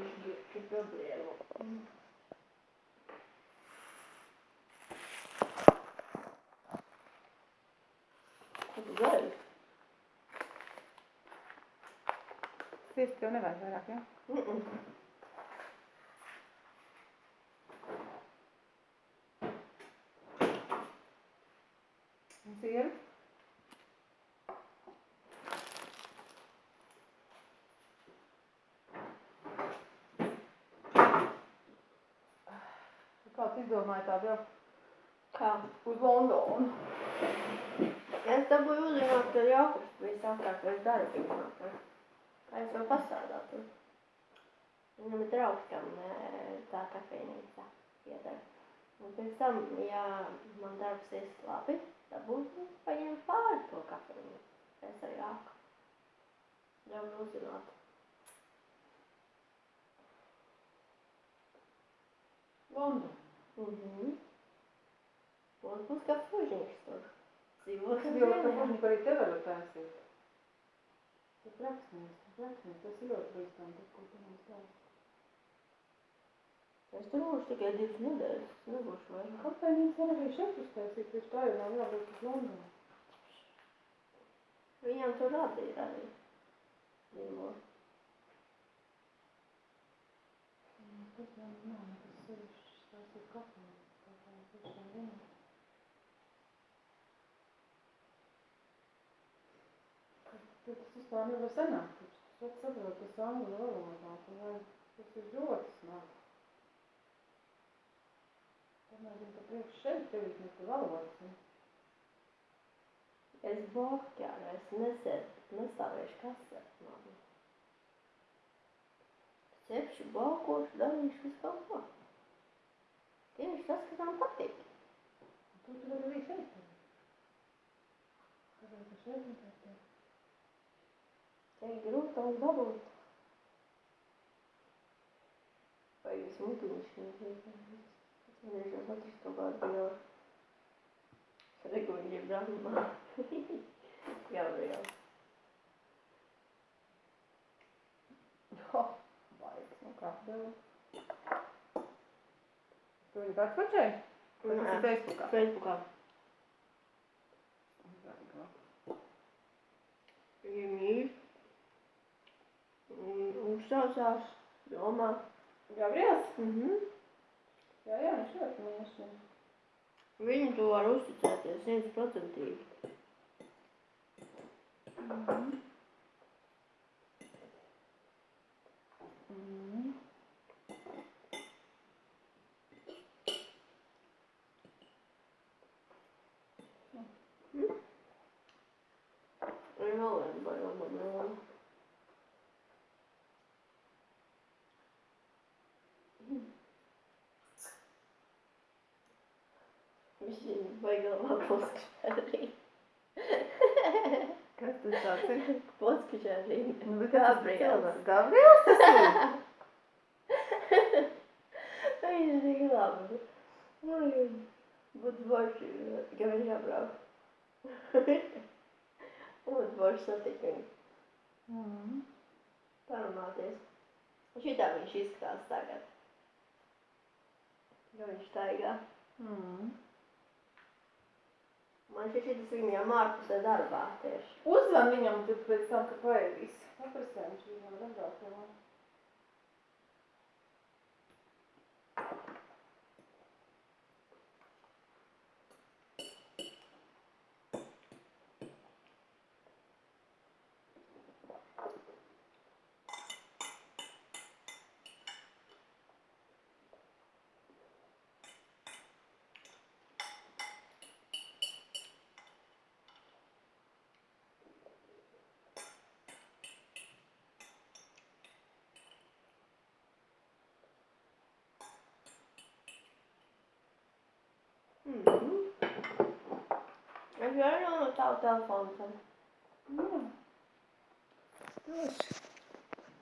più, che problema. Sessione vai, Sarà che? Kāds izdomāja tādu jau? Kā? Uz Londonu. Es dabūju uzzināt, ka Jākubs bija sākākais darbinieks. Kā es jau pasādātu. Viņam ir draugs, kam eh, tā kafejnīca pieder. Un pēc tam, ja man darbs ies labi, tad būtu paņemt pāri to kafejnīcu. Es ar Jāku. Ļauj uzzināt. London. Mhm. Un būs kā fužnieks tur. Dzīvos Tas uz jau ka vieniem. fužņi arī tev var taisīt. Tas rakstnieks, tas rakstnieks, tas ir ļoti bīstami, tas, ko tu mums stāsti. Es tur būšu tikai divas nedēļas. Es nebūšu vairāk. Kafejnīca var arī šeit uztaisīt, taču tā jau nav jābūt uz Londonu. Viņam tur radīja arī. Dzīvo. Tas jau nav nekas sevišķs, tās ir kafejnīca, tā kā es tiešām zinu. Tad tas vispār nevar sanākt, vajag saprot, tas angļu valodā, tad vajag, tas ir ļoti smagi. Pamēģini pa priekš šeit, tev ir neko valodas. un Es blokķāru, es nesēdu, nestāvēšu kasē. Cepšu, balkošu, darīšu visu kaut ko. Tieši tas, kas man patīk. Tu tu vari arī šeit. Kāpēc tu šeit nevar darīt? Te ir grūtāk dabūt. Vai jūs mutiņš nezinu? Es nezinu, atrast kaut kādu jau. Reguļi Brahmā. Gabriel. Jo, baigs, nu kā tev. Tu viņu pēc pačai? Vai tas ir Facebookā? Facebookā. Viņa mīl. Un uzsaucās domā. Gabriels? Mhm. Jā, jā, viņš ļoti mīļš. Viņu to var uzticēties simtprocentīgi. Mhm. Mhm. Ir vēl viena baila banāna. Viņš ir baigā poskačārī. Kas tas tāds ir? Poskačārī. Nu, bet kas tas ir Gabriels. cilvēks? Gabriels tas ir? Viņš ir tik labi. Oi, Būtu forši, ka viņš apbrauc. Būtu forši satikt viņu. Mhm. Parunāties. Šitā viņš izskatās tagad. Jo viņš staigā. Mhm. Man šķiet, šis viņam ārpusē darbā tieši. Uzzvan viņam pēc tam, kad paēdīs. Paprasē, viņš viņam var atbraukt Es varu no tavu telefonu. tad. Jā. Droši.